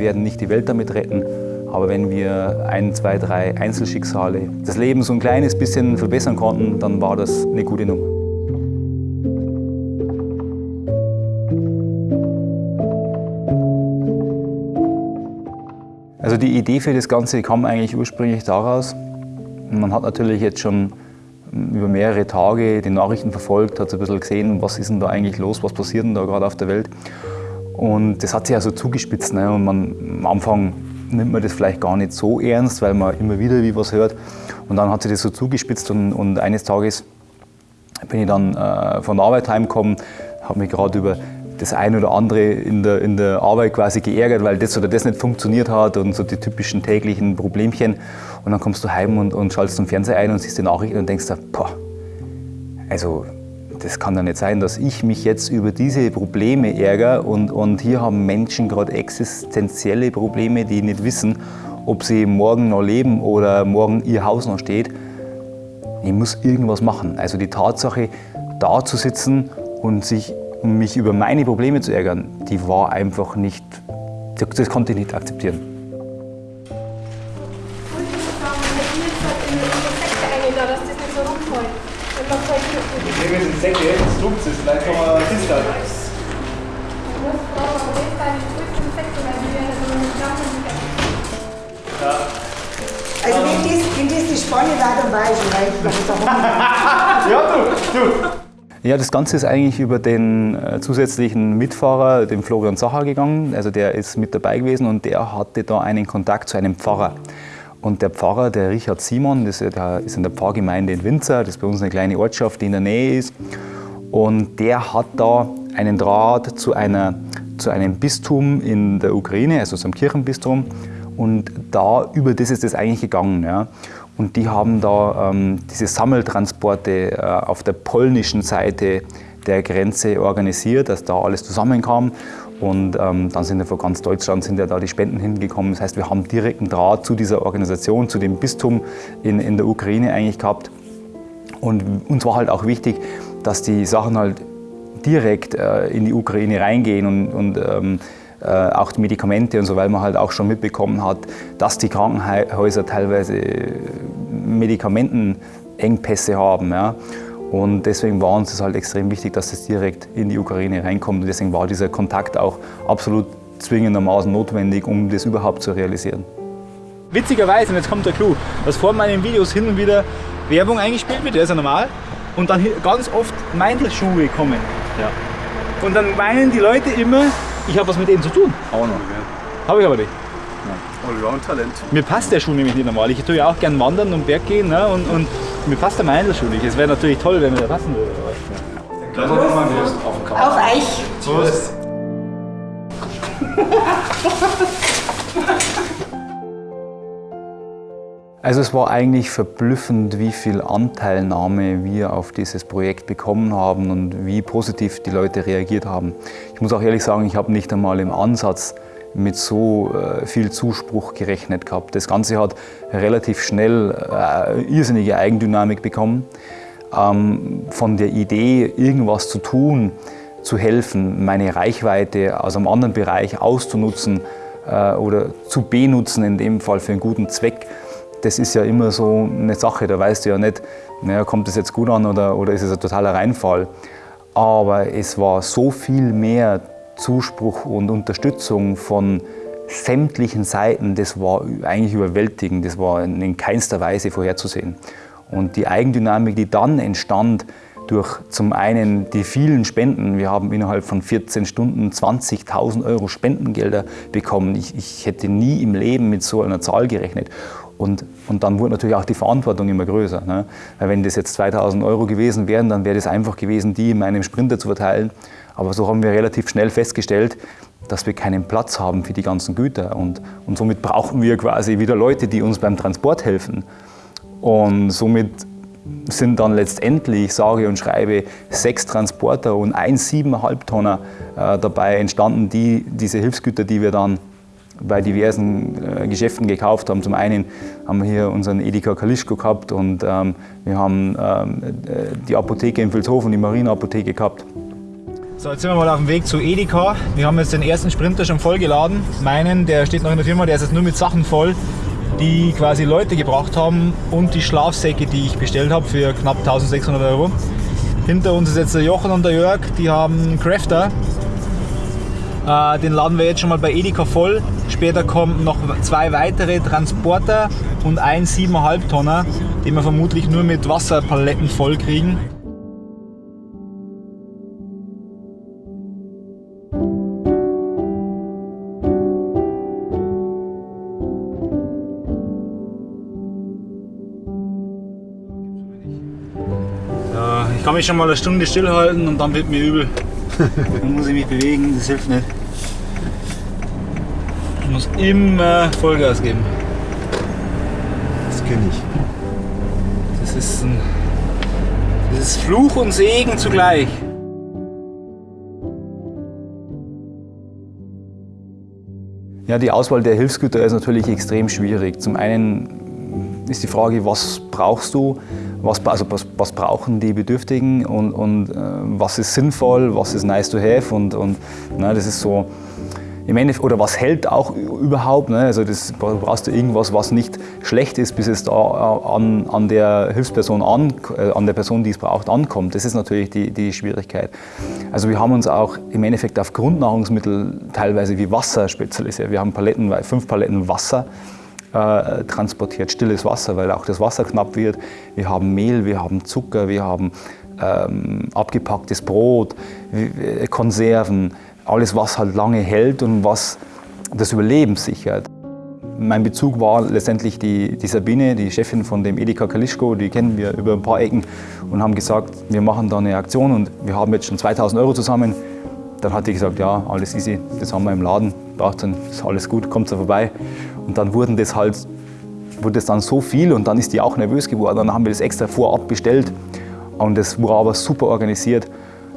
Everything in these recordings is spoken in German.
wir werden nicht die Welt damit retten, aber wenn wir ein, zwei, drei Einzelschicksale das Leben so ein kleines bisschen verbessern konnten, dann war das eine gute Nummer. Also die Idee für das Ganze kam eigentlich ursprünglich daraus, man hat natürlich jetzt schon über mehrere Tage die Nachrichten verfolgt, hat so ein bisschen gesehen, was ist denn da eigentlich los, was passiert denn da gerade auf der Welt. Und das hat sich also zugespitzt. Ne? Und man, am Anfang nimmt man das vielleicht gar nicht so ernst, weil man immer wieder wie was hört. Und dann hat sich das so zugespitzt und, und eines Tages bin ich dann äh, von der Arbeit heimgekommen, habe mich gerade über das eine oder andere in der, in der Arbeit quasi geärgert, weil das oder das nicht funktioniert hat und so die typischen täglichen Problemchen. Und dann kommst du heim und, und schaltest den Fernseher ein und siehst die Nachrichten und denkst dir, boah, also das kann doch nicht sein, dass ich mich jetzt über diese Probleme ärgere und, und hier haben Menschen gerade existenzielle Probleme, die nicht wissen, ob sie morgen noch leben oder morgen ihr Haus noch steht. Ich muss irgendwas machen. Also die Tatsache, da zu sitzen und sich, mich über meine Probleme zu ärgern, die war einfach nicht, das konnte ich nicht akzeptieren. Wir sind Säcke, das tut es, vielleicht kann man das da. Ja. Also wenn das, wenn das die Spanne war, dann weiß ich, weil ich Ja, du, du. Ja, das Ganze ist eigentlich über den äh, zusätzlichen Mitfahrer, den Florian Sacher, gegangen. Also der ist mit dabei gewesen und der hatte da einen Kontakt zu einem Pfarrer. Und der Pfarrer, der Richard Simon, das ist in der Pfarrgemeinde in Winzer, das ist bei uns eine kleine Ortschaft, die in der Nähe ist. Und der hat da einen Draht zu, einer, zu einem Bistum in der Ukraine, also zum Kirchenbistum. Und da, über das ist es eigentlich gegangen. Ja. Und die haben da ähm, diese Sammeltransporte äh, auf der polnischen Seite der Grenze organisiert, dass da alles zusammenkam. Und ähm, dann sind ja von ganz Deutschland sind ja da die Spenden hingekommen. Das heißt, wir haben direkten Draht zu dieser Organisation, zu dem Bistum in, in der Ukraine eigentlich gehabt. Und uns war halt auch wichtig, dass die Sachen halt direkt äh, in die Ukraine reingehen und, und ähm, äh, auch die Medikamente und so, weil man halt auch schon mitbekommen hat, dass die Krankenhäuser teilweise Medikamentenengpässe haben. Ja. Und deswegen war uns das halt extrem wichtig, dass es direkt in die Ukraine reinkommt. Und deswegen war dieser Kontakt auch absolut zwingendermaßen notwendig, um das überhaupt zu realisieren. Witzigerweise, und jetzt kommt der Clou, dass vor meinen Videos hin und wieder Werbung eingespielt wird, das ist ja normal, und dann ganz oft Meindelschuhe kommen. Ja. Und dann meinen die Leute immer, ich habe was mit denen zu tun. Auch noch, ja. Habe ich aber nicht. Allround-Talent. Mir passt der Schuh nämlich nicht normal. Ich tue ja auch gern wandern und Berg gehen ne? und, und mir passt der Meindl nicht. Es wäre natürlich toll, wenn mir der passen würde. Ja. Prost. Auf, auf euch. Prost. Also es war eigentlich verblüffend, wie viel Anteilnahme wir auf dieses Projekt bekommen haben und wie positiv die Leute reagiert haben. Ich muss auch ehrlich sagen, ich habe nicht einmal im Ansatz mit so äh, viel Zuspruch gerechnet gehabt. Das Ganze hat relativ schnell äh, irrsinnige Eigendynamik bekommen. Ähm, von der Idee, irgendwas zu tun, zu helfen, meine Reichweite aus einem anderen Bereich auszunutzen äh, oder zu benutzen, in dem Fall für einen guten Zweck, das ist ja immer so eine Sache, da weißt du ja nicht, naja, kommt das jetzt gut an oder, oder ist es ein totaler Reinfall. Aber es war so viel mehr Zuspruch und Unterstützung von sämtlichen Seiten, das war eigentlich überwältigend, das war in keinster Weise vorherzusehen. Und die Eigendynamik, die dann entstand, durch zum einen die vielen Spenden, wir haben innerhalb von 14 Stunden 20.000 Euro Spendengelder bekommen. Ich, ich, hätte nie im Leben mit so einer Zahl gerechnet. Und, und dann wurde natürlich auch die Verantwortung immer größer. Ne? Weil wenn das jetzt 2.000 Euro gewesen wären, dann wäre das einfach gewesen, die in meinem Sprinter zu verteilen. Aber so haben wir relativ schnell festgestellt, dass wir keinen Platz haben für die ganzen Güter. Und, und somit brauchen wir quasi wieder Leute, die uns beim Transport helfen. Und somit sind dann letztendlich, sage und schreibe, sechs Transporter und ein 7,5 Tonner äh, dabei entstanden, die diese Hilfsgüter, die wir dann bei diversen äh, Geschäften gekauft haben. Zum einen haben wir hier unseren Edeka Kalischko gehabt und ähm, wir haben ähm, äh, die Apotheke in Vilshofen, die Marienapotheke gehabt. So, jetzt sind wir mal auf dem Weg zu Edeka. Wir haben jetzt den ersten Sprinter schon voll geladen. Meinen, der steht noch in der Firma, der ist jetzt nur mit Sachen voll, die quasi Leute gebracht haben und die Schlafsäcke, die ich bestellt habe für knapp 1600 Euro. Hinter uns ist jetzt der Jochen und der Jörg, die haben einen Crafter. Äh, den laden wir jetzt schon mal bei Edeka voll. Später kommen noch zwei weitere Transporter und ein 7,5 Tonner, den wir vermutlich nur mit Wasserpaletten voll kriegen. Ich schon mal eine Stunde stillhalten und dann wird mir übel. Dann muss ich mich bewegen, das hilft nicht. Ich muss immer Vollgas geben. Das kenne ich. Das ist, ein, das ist Fluch und Segen zugleich. Ja, die Auswahl der Hilfsgüter ist natürlich extrem schwierig. Zum einen ist die Frage, was brauchst du, was, also was, was brauchen die Bedürftigen und, und äh, was ist sinnvoll, was ist nice to have und, und na, das ist so im Endeffekt, oder was hält auch überhaupt, ne? also das brauchst du irgendwas, was nicht schlecht ist, bis es da an, an der Hilfsperson, an, äh, an der Person, die es braucht, ankommt. Das ist natürlich die, die Schwierigkeit. Also wir haben uns auch im Endeffekt auf Grundnahrungsmittel teilweise wie Wasser spezialisiert. Wir haben Paletten, fünf Paletten Wasser äh, transportiert, stilles Wasser, weil auch das Wasser knapp wird. Wir haben Mehl, wir haben Zucker, wir haben ähm, abgepacktes Brot, Konserven, alles was halt lange hält und was das Überleben sichert. Mein Bezug war letztendlich die, die Sabine, die Chefin von dem Edeka Kalischko, die kennen wir über ein paar Ecken und haben gesagt, wir machen da eine Aktion und wir haben jetzt schon 2000 Euro zusammen. Dann hat die gesagt, ja, alles easy, das haben wir im Laden, braucht dann, ist alles gut, kommt da vorbei. Und dann wurden das halt, wurde das dann so viel und dann ist die auch nervös geworden. Dann haben wir das extra vorab bestellt und das war aber super organisiert.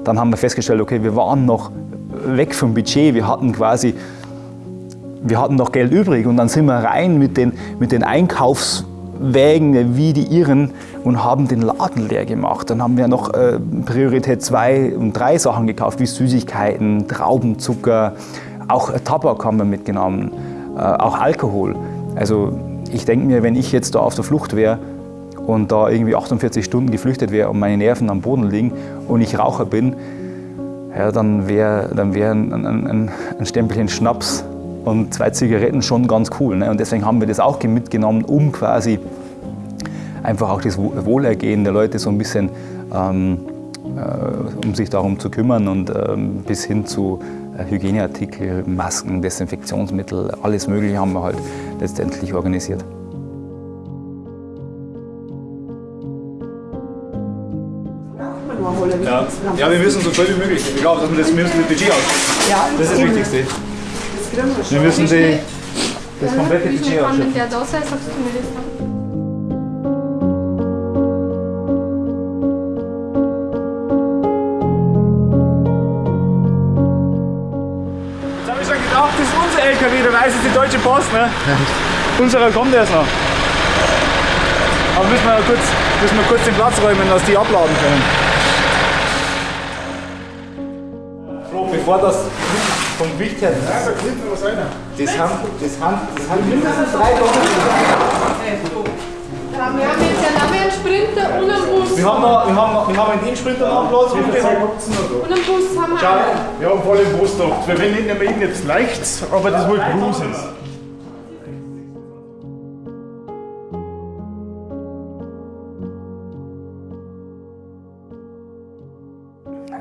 Dann haben wir festgestellt, okay, wir waren noch weg vom Budget, wir hatten quasi, wir hatten noch Geld übrig und dann sind wir rein mit den, mit den Einkaufswägen wie die Irren und haben den Laden leer gemacht. Dann haben wir noch äh, Priorität 2 und 3 Sachen gekauft, wie Süßigkeiten, Traubenzucker, auch Tabak haben wir mitgenommen, äh, auch Alkohol. Also ich denke mir, wenn ich jetzt da auf der Flucht wäre und da irgendwie 48 Stunden geflüchtet wäre und meine Nerven am Boden liegen und ich Raucher bin, ja, dann wäre dann wär ein, ein, ein, Stempelchen Schnaps und zwei Zigaretten schon ganz cool. Ne? Und deswegen haben wir das auch mitgenommen, um quasi einfach auch das Wohlergehen der Leute so ein bisschen, ähm, äh, um sich darum zu kümmern und ähm, bis hin zu äh, Hygieneartikel, Masken, Desinfektionsmittel, alles Mögliche haben wir halt letztendlich organisiert. Ja. ja, wir müssen so viel wie möglich. Ich glaube, dass wir das, das Budget aus. Ja, Das ist das. Wichtigste. Wir müssen die, das komplette Budget ausschöpfen. gedacht, das ist unser LKW, der weiß ist die Deutsche Post, ne? Unserer kommt erst noch. Aber müssen wir, kurz, müssen wir kurz den Platz räumen, dass die abladen können. Bevor das vom Gewicht her. Ja, da kriegt man was rein. Das haben, das haben, das haben mindestens drei Tonnen. Wir haben jetzt ja noch einen Sprinter und einen Bus. Wir haben, noch, wir haben, noch, wir haben in den Sprinter noch einen Platz. Und Und einen Bus haben wir Schau, auch. Wir haben voll im Brust gedacht. Wir nehmen wir ihn jetzt leicht, aber das wohl Cruise ist.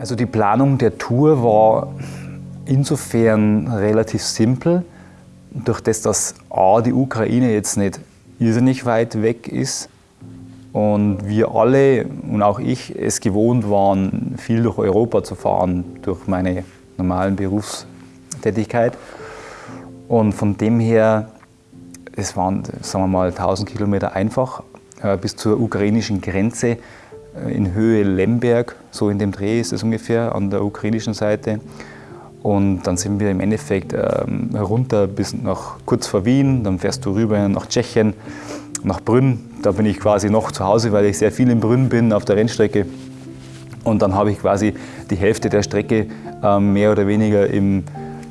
Also die Planung der Tour war insofern relativ simpel, durch das, dass A, die Ukraine jetzt nicht irrsinnig weit weg ist und wir alle und auch ich es gewohnt waren, viel durch Europa zu fahren, durch meine normalen Berufstätigkeit. Und von dem her, es waren, sagen wir mal, 1000 Kilometer einfach äh, bis zur ukrainischen Grenze in Höhe Lemberg, so in dem Dreh ist es ungefähr an der ukrainischen Seite. Und dann sind wir im Endeffekt ähm, runter bis nach kurz vor Wien, dann fährst du rüber nach Tschechien, nach Brünn. Da bin ich quasi noch zu Hause, weil ich sehr viel in Brünn bin auf der Rennstrecke. Und dann habe ich quasi die Hälfte der Strecke ähm, mehr oder weniger im,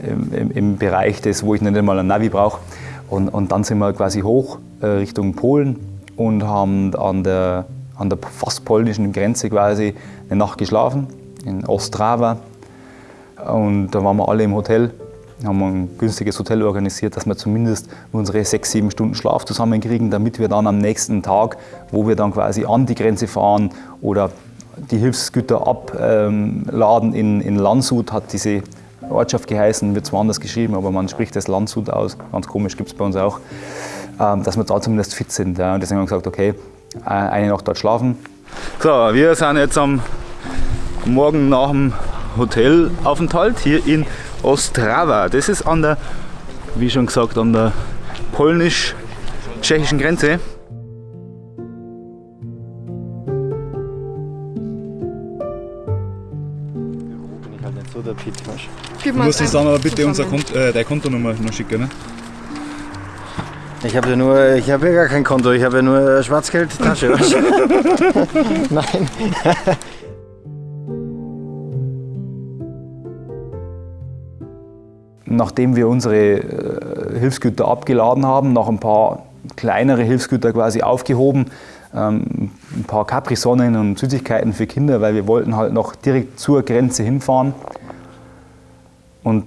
im, im, Bereich des, wo ich nicht einmal ein Navi brauche. Und, und dann sind wir quasi hoch äh, Richtung Polen und haben an der, an der fast polnischen Grenze quasi eine Nacht geschlafen, in Ostrava. Und da waren wir alle im Hotel, haben ein günstiges Hotel organisiert, dass wir zumindest unsere sechs, sieben Stunden Schlaf zusammenkriegen, damit wir dann am nächsten Tag, wo wir dann quasi an die Grenze fahren oder die Hilfsgüter abladen in, in Landshut, hat diese Ortschaft geheißen, wird zwar anders geschrieben, aber man spricht das Landshut aus, ganz komisch gibt es bei uns auch, ähm, dass wir da zumindest fit sind. Und deswegen haben wir gesagt, okay, eine Nacht dort schlafen. So, wir sind jetzt am Morgen nach dem Hotelaufenthalt hier in Ostrava. Das ist an der, wie schon gesagt, an der polnisch-tschechischen Grenze. Gib Du mal musst uns dann aber bitte unser Kont äh, deine Kontonummer noch schicken. Ne? Ich habe ja nur, ich habe ja gar kein Konto, ich habe ja nur Schwarzgeldtasche. Nein. Nachdem wir unsere äh, Hilfsgüter abgeladen haben, noch ein paar kleinere Hilfsgüter quasi aufgehoben, ähm, ein paar Capri-Sonnen und Süßigkeiten für Kinder, weil wir wollten halt noch direkt zur Grenze hinfahren. Und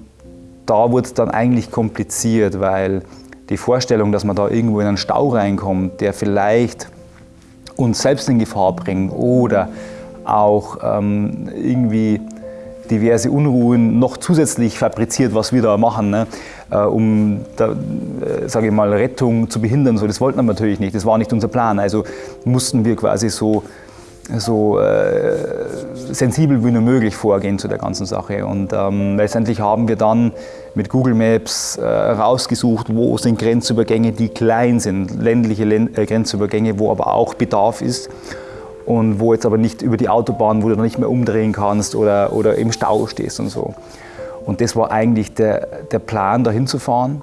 da wurde es dann eigentlich kompliziert, weil die Vorstellung, dass man da irgendwo in einen Stau reinkommt, der vielleicht uns selbst in Gefahr bringt oder auch ähm, irgendwie diverse Unruhen noch zusätzlich fabriziert, was wir da machen, ne? äh, um, äh, sage ich mal, Rettung zu behindern. So, das wollten wir natürlich nicht, das war nicht unser Plan. Also mussten wir quasi so, so äh, sensibel wie nur möglich vorgehen zu der ganzen Sache. Und ähm, letztendlich haben wir dann mit Google Maps äh, rausgesucht, wo sind Grenzübergänge, die klein sind, ländliche Len äh, Grenzübergänge, wo aber auch Bedarf ist und wo jetzt aber nicht über die Autobahn, wo du noch nicht mehr umdrehen kannst oder, oder im Stau stehst und so. Und das war eigentlich der, der Plan, da hinzufahren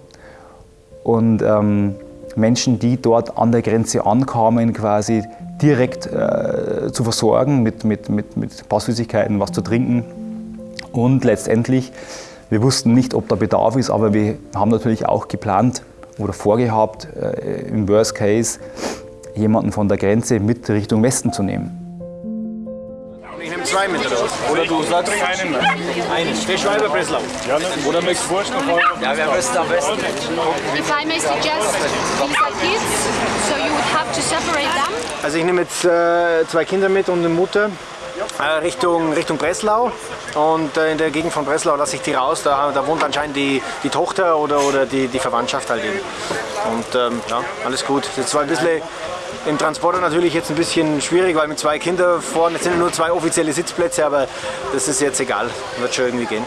und ähm, Menschen, die dort an der Grenze ankamen, quasi direkt äh, zu versorgen mit, mit, mit, mit Süßigkeiten, was zu trinken. Und letztendlich, wir wussten nicht, ob da Bedarf ist, aber wir haben natürlich auch geplant oder vorgehabt, äh, im Worst Case, jemanden von der Grenze mit Richtung Westen zu nehmen. Zwei mit raus. Oder du sagst einen. Einen. Der Schweiber Breslau. Ja, ne? Oder möchtest du Wurst noch haben? Ja, wer wüsste am besten? If I may suggest, these are kids, so you would have to separate them. Also ich nehme jetzt äh, zwei Kinder mit und eine Mutter äh, Richtung, Richtung Breslau. Und äh, in der Gegend von Breslau lasse ich die raus. Da, da wohnt anscheinend die, die Tochter oder, oder die, die Verwandtschaft halt eben. Und ähm, ja, alles gut. Das war ein bisschen im Transporter natürlich jetzt ein bisschen schwierig, weil mit zwei Kindern vorne sind nur zwei offizielle Sitzplätze, aber das ist jetzt egal. Wird schon irgendwie gehen.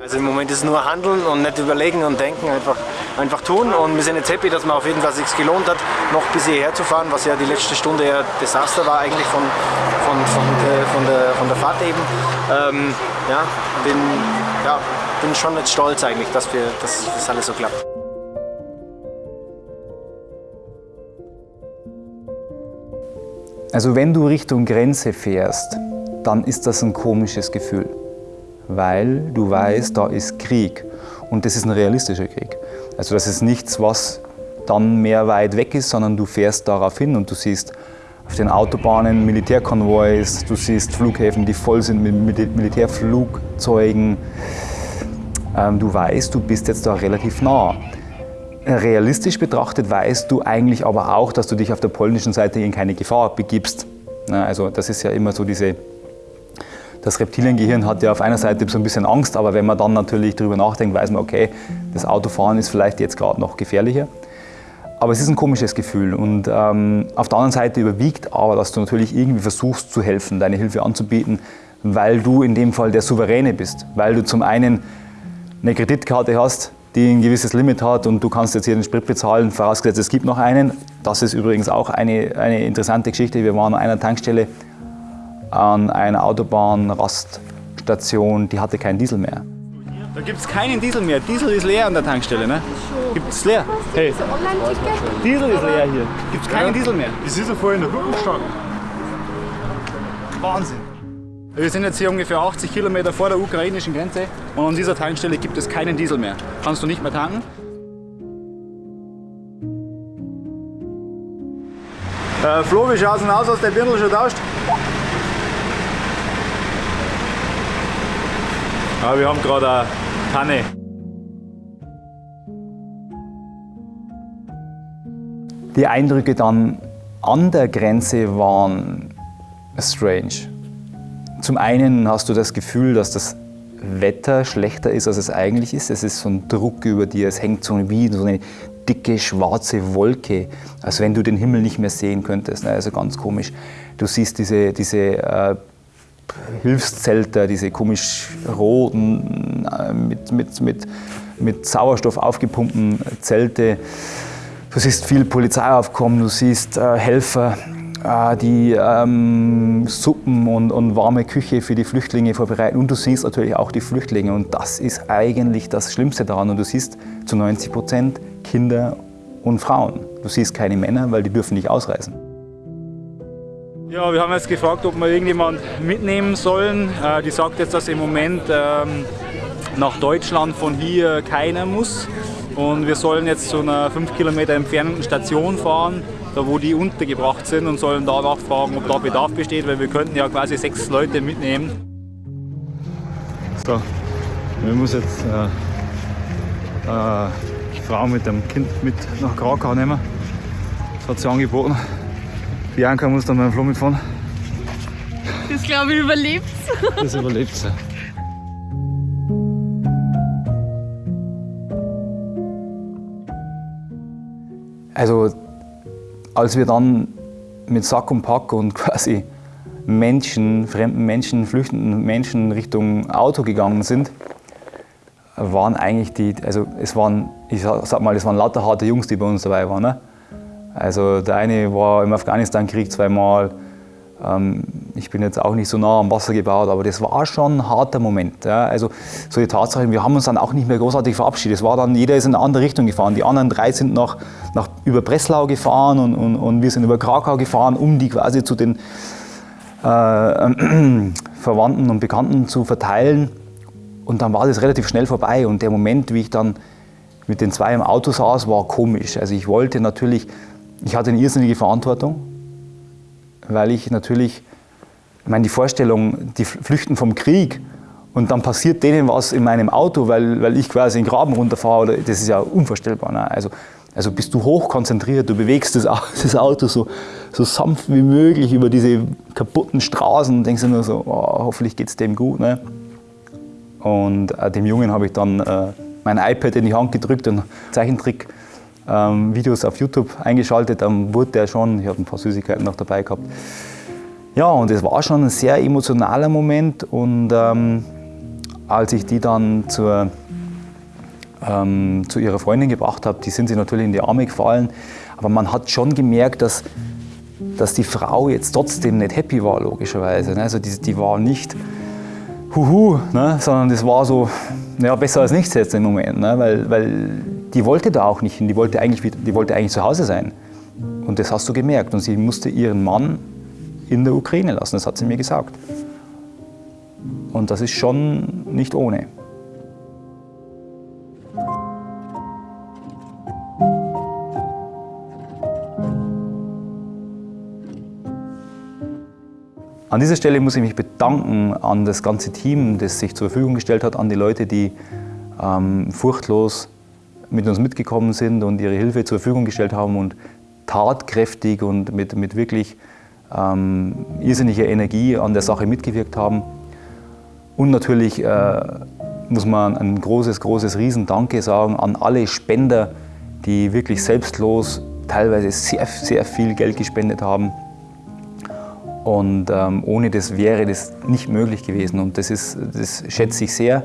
Also im Moment ist es nur handeln und nicht überlegen und denken, einfach, einfach tun. Und wir sind jetzt happy, dass man auf jeden Fall sich gelohnt hat, noch bis hierher zu fahren, was ja die letzte Stunde ja Desaster war eigentlich von, von, von, der, von, der, von der Fahrt eben. Ähm, ja, bin, ja, bin schon jetzt stolz eigentlich, dass, wir, dass das alles so klappt. Also wenn du Richtung Grenze fährst, dann ist das ein komisches Gefühl, weil du weißt, da ist Krieg und das ist ein realistischer Krieg. Also das ist nichts, was dann mehr weit weg ist, sondern du fährst darauf hin und du siehst auf den Autobahnen Militärkonvois, du siehst Flughäfen, die voll sind mit Militärflugzeugen. Ähm, du weißt, du bist jetzt da relativ nah. Realistisch betrachtet weißt du eigentlich aber auch, dass du dich auf der polnischen Seite in keine Gefahr begibst. Also das ist ja immer so diese, das Reptiliengehirn hat ja auf einer Seite so ein bisschen Angst, aber wenn man dann natürlich darüber nachdenkt, weiß man, okay, das Autofahren ist vielleicht jetzt gerade noch gefährlicher. Aber es ist ein komisches Gefühl und ähm, auf der anderen Seite überwiegt aber, dass du natürlich irgendwie versuchst zu helfen, deine Hilfe anzubieten, weil du in dem Fall der Souveräne bist, weil du zum einen eine Kreditkarte hast, die ein gewisses Limit hat und du kannst jetzt hier den Sprit bezahlen, vorausgesetzt es gibt noch einen. Das ist übrigens auch eine, eine interessante Geschichte. Wir waren an einer Tankstelle an einer Autobahnraststation, die hatte keinen Diesel mehr. Da gibt es keinen Diesel mehr. Diesel ist leer an der Tankstelle, ne? Gibt es leer? Hey? Diesel ist leer hier. Gibt es keinen Diesel mehr. Das ist ja vorhin in der Rücken gestanden. Wahnsinn. Wir sind jetzt hier ungefähr 80 Kilometer vor der ukrainischen Grenze und an dieser Tankstelle gibt es keinen Diesel mehr. Kannst du nicht mehr tanken. Äh, Flo, wie schaut denn aus? Du der Birndl schon tauscht? Ja, wir haben gerade eine Tanne. Die Eindrücke dann an der Grenze waren strange. Zum einen hast du das Gefühl, dass das Wetter schlechter ist, als es eigentlich ist. Es ist so ein Druck über dir, es hängt so wie so eine dicke schwarze Wolke, als wenn du den Himmel nicht mehr sehen könntest. Also ganz komisch. Du siehst diese, diese äh, Hilfszelter, diese komisch roten, äh, mit, mit, mit, mit Sauerstoff aufgepumpten Zelte. Du siehst viel Polizeiaufkommen, du siehst äh, Helfer, die ähm, Suppen und, und, warme Küche für die Flüchtlinge vorbereiten. Und du siehst natürlich auch die Flüchtlinge. Und das ist eigentlich das Schlimmste daran. Und du siehst zu 90 Prozent Kinder und Frauen. Du siehst keine Männer, weil die dürfen nicht ausreisen. Ja, wir haben jetzt gefragt, ob wir irgendjemand mitnehmen sollen. Äh, die sagt jetzt, dass im Moment ähm, nach Deutschland von hier keiner muss. Und wir sollen jetzt zu einer 5 Kilometer entfernten Station fahren, da wo die untergebracht sind und sollen da nachfragen, ob da Bedarf besteht, weil wir könnten ja quasi sechs Leute mitnehmen. So, wir müssen jetzt äh, äh, die Frau mit dem Kind mit nach Krakau nehmen. Das hat sie angeboten. Bianca muss dann mit dem Flo mitfahren. Das glaube ich überlebt. Das überlebt sie. Also als wir dann mit Sack und Pack und quasi Menschen, fremden Menschen, flüchtenden Menschen Richtung Auto gegangen sind, waren eigentlich die, also es waren, ich sag mal, es waren lauter harte Jungs, die bei uns dabei waren. Ne? Also der eine war im Afghanistan-Krieg zweimal, ich bin jetzt auch nicht so nah am Wasser gebaut, aber das war schon ein harter Moment. Also so die Tatsache, wir haben uns dann auch nicht mehr großartig verabschiedet. Es war dann, jeder ist in eine andere Richtung gefahren. Die anderen drei sind nach, nach über Breslau gefahren und, und, und wir sind über Krakau gefahren, um die quasi zu den äh, Verwandten und Bekannten zu verteilen. Und dann war das relativ schnell vorbei und der Moment, wie ich dann mit den zwei im Auto saß, war komisch. Also ich wollte natürlich, ich hatte eine irrsinnige Verantwortung, weil ich natürlich, ich meine, die Vorstellung, die flüchten vom Krieg und dann passiert denen was in meinem Auto, weil, weil ich quasi in den Graben runterfahre, das ist ja unvorstellbar. Ne? Also, also bist du hochkonzentriert, du bewegst das, das Auto so, so sanft wie möglich über diese kaputten Straßen und denkst dir nur so, oh, hoffentlich geht es dem gut. Ne? Und äh, dem Jungen habe ich dann äh, mein iPad in die Hand gedrückt und Zeichentrick ähm, Videos auf YouTube eingeschaltet, dann wurde der schon, ich habe ein paar Süßigkeiten noch dabei gehabt. Ja, und es war schon ein sehr emotionaler Moment und ähm, als ich die dann zur, ähm, zu ihrer Freundin gebracht habe, die sind sie natürlich in die Arme gefallen, aber man hat schon gemerkt, dass, dass die Frau jetzt trotzdem nicht happy war, logischerweise. Ne? Also die, die war nicht huhu, ne? sondern das war so, ja, besser als nichts jetzt im Moment, ne? weil, weil die wollte da auch nicht hin, die wollte, eigentlich, die wollte eigentlich zu Hause sein. Und das hast du gemerkt. Und sie musste ihren Mann in der Ukraine lassen, das hat sie mir gesagt. Und das ist schon nicht ohne. An dieser Stelle muss ich mich bedanken an das ganze Team, das sich zur Verfügung gestellt hat, an die Leute, die ähm, furchtlos mit uns mitgekommen sind und ihre Hilfe zur Verfügung gestellt haben und tatkräftig und mit, mit wirklich ähm, irrsinniger Energie an der Sache mitgewirkt haben. Und natürlich äh, muss man ein großes, großes Riesendanke sagen an alle Spender, die wirklich selbstlos teilweise sehr, sehr viel Geld gespendet haben. Und ähm, ohne das wäre das nicht möglich gewesen. Und das, ist, das schätze ich sehr.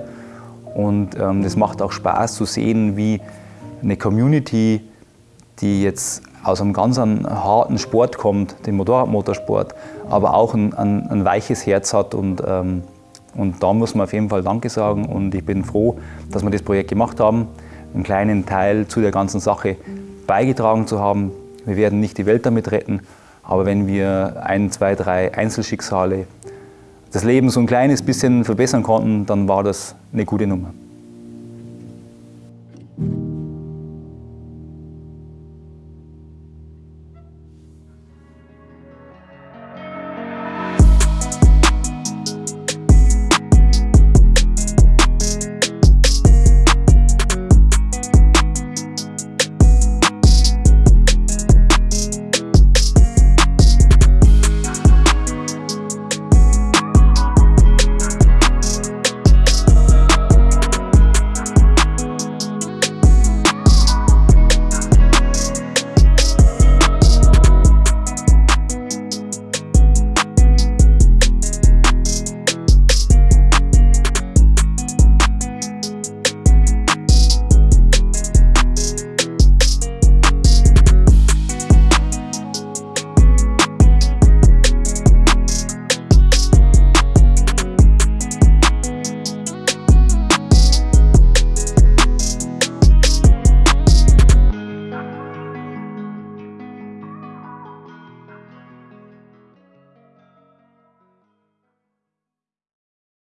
Und ähm, das macht auch Spaß zu sehen, wie eine Community, die jetzt aus einem ganz harten Sport kommt, dem Motorradmotorsport, aber auch ein, ein, ein weiches Herz hat. Und, ähm, und da muss man auf jeden Fall Danke sagen. Und ich bin froh, dass wir das Projekt gemacht haben, einen kleinen Teil zu der ganzen Sache beigetragen zu haben. Wir werden nicht die Welt damit retten, aber wenn wir ein, zwei, drei Einzelschicksale das Leben so ein kleines bisschen verbessern konnten, dann war das eine gute Nummer.